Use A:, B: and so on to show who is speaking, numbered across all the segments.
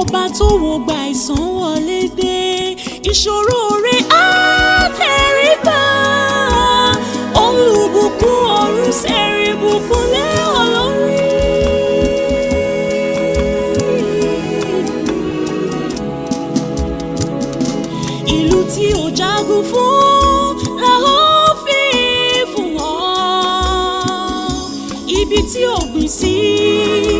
A: ọba tó wo gba ìsàn wọlé dé ìṣòro rẹ á tẹrí bá olùbùkún ọ̀run ṣẹ̀rí bùkún lẹ́yìn. ìlú tí ò jagun fún la ó fi fún wọn ibi tí ò gbìn sí.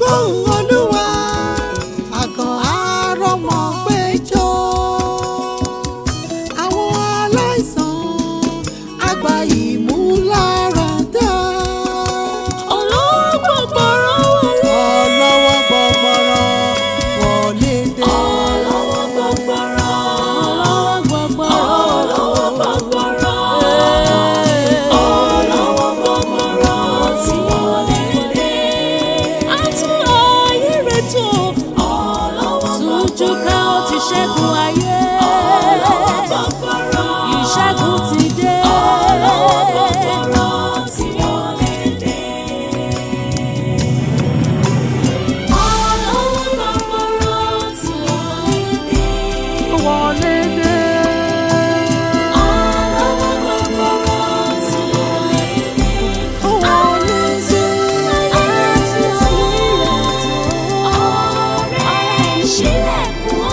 A: gbóhùn olúwa àgàn àárọ̀mọ péjọ àwọn aláìsàn àgbà ìmúlá. 就靠这些不爱怨。我。